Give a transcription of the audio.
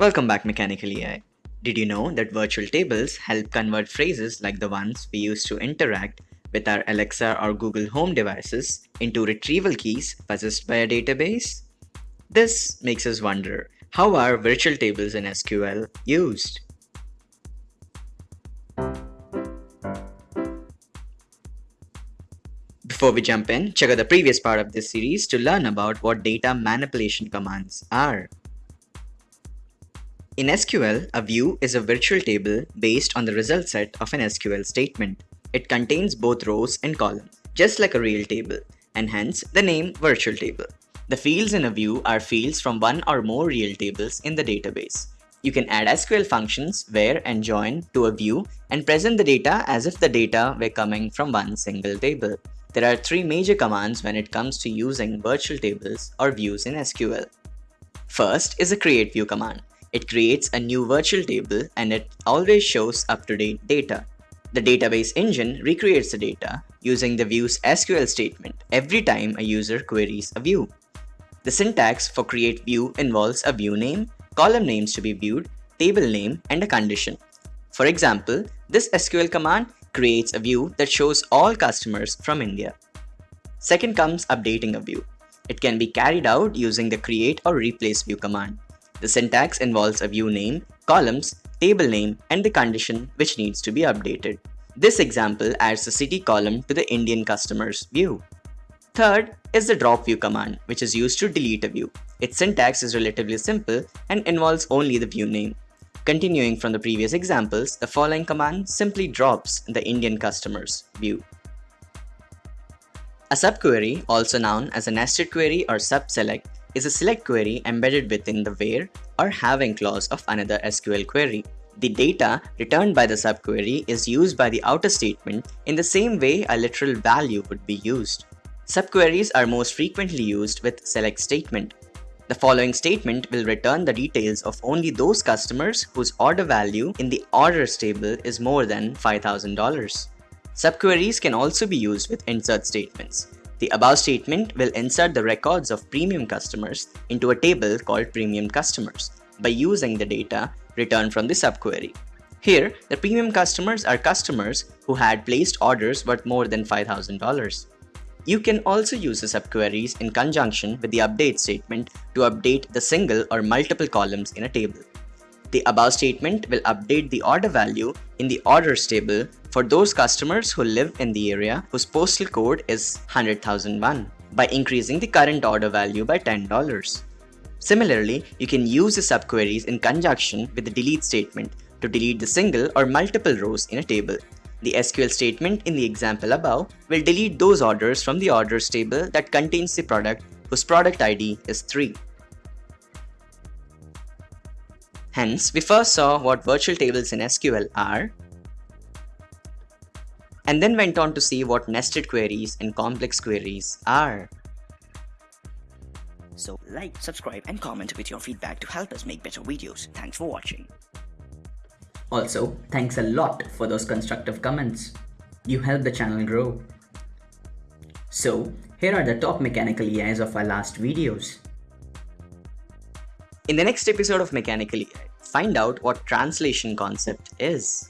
Welcome back Mechanical AI. Did you know that virtual tables help convert phrases like the ones we use to interact with our Alexa or Google Home devices into retrieval keys possessed by a database? This makes us wonder, how are virtual tables in SQL used? Before we jump in, check out the previous part of this series to learn about what data manipulation commands are. In SQL, a view is a virtual table based on the result set of an SQL statement. It contains both rows and columns, just like a real table, and hence the name virtual table. The fields in a view are fields from one or more real tables in the database. You can add SQL functions where and join to a view and present the data as if the data were coming from one single table. There are three major commands when it comes to using virtual tables or views in SQL. First is the create view command. It creates a new virtual table and it always shows up-to-date data. The database engine recreates the data using the view's SQL statement every time a user queries a view. The syntax for create view involves a view name, column names to be viewed, table name, and a condition. For example, this SQL command creates a view that shows all customers from India. Second comes updating a view. It can be carried out using the create or replace view command. The syntax involves a view name, columns, table name, and the condition which needs to be updated. This example adds the city column to the Indian customers view. Third is the drop view command, which is used to delete a view. Its syntax is relatively simple and involves only the view name. Continuing from the previous examples, the following command simply drops the Indian customers view. A subquery, also known as a nested query or subselect, is a select query embedded within the where or having clause of another SQL query. The data returned by the subquery is used by the outer statement in the same way a literal value would be used. Subqueries are most frequently used with select statement. The following statement will return the details of only those customers whose order value in the orders table is more than $5,000. Subqueries can also be used with insert statements. The above statement will insert the records of premium customers into a table called premium customers by using the data returned from the subquery. Here, the premium customers are customers who had placed orders worth more than $5,000. You can also use the subqueries in conjunction with the update statement to update the single or multiple columns in a table. The above statement will update the order value in the orders table for those customers who live in the area whose postal code is 100,001 by increasing the current order value by $10. Similarly, you can use the subqueries in conjunction with the delete statement to delete the single or multiple rows in a table the SQL statement in the example above will delete those orders from the orders table that contains the product whose product ID is 3. Hence, we first saw what virtual tables in SQL are, and then went on to see what nested queries and complex queries are. So like, subscribe and comment with your feedback to help us make better videos. Thanks for watching. Also, thanks a lot for those constructive comments. You help the channel grow. So, here are the top mechanical AIs of our last videos. In the next episode of Mechanically, find out what translation concept is.